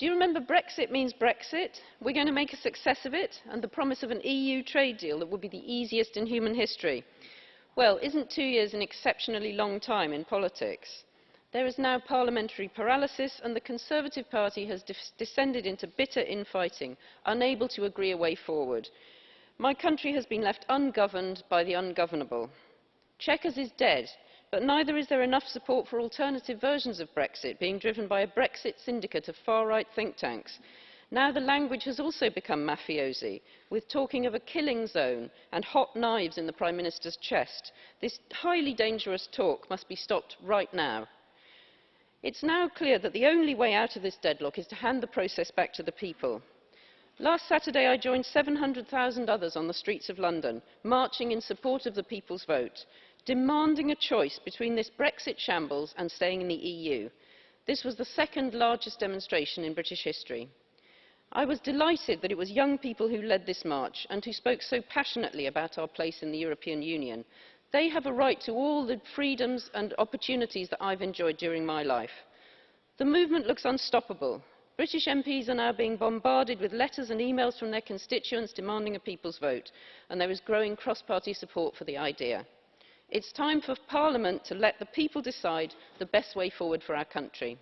Do you remember Brexit means Brexit? We're going to make a success of it, and the promise of an EU trade deal that would be the easiest in human history. Well, isn't two years an exceptionally long time in politics? There is now parliamentary paralysis, and the Conservative Party has descended into bitter infighting, unable to agree a way forward. My country has been left ungoverned by the ungovernable. Chequers is dead, but neither is there enough support for alternative versions of brexit being driven by a brexit syndicate of far right think tanks. now the language has also become mafiosi with talking of a killing zone and hot knives in the prime minister's chest. this highly dangerous talk must be stopped right now. it's now clear that the only way out of this deadlock is to hand the process back to the people. last saturday i joined seven hundred zero others on the streets of london marching in support of the people's vote demanding a choice between this brexit shambles and staying in the eu. this was the second largest demonstration in british history. i was delighted that it was young people who led this march and who spoke so passionately about our place in the european union. they have a right to all the freedoms and opportunities that i've enjoyed during my life. the movement looks unstoppable. british mps are now being bombarded with letters and emails from their constituents demanding a people's vote and there is growing cross party support for the idea It's time for Parliament to let the people decide the best way forward for our country.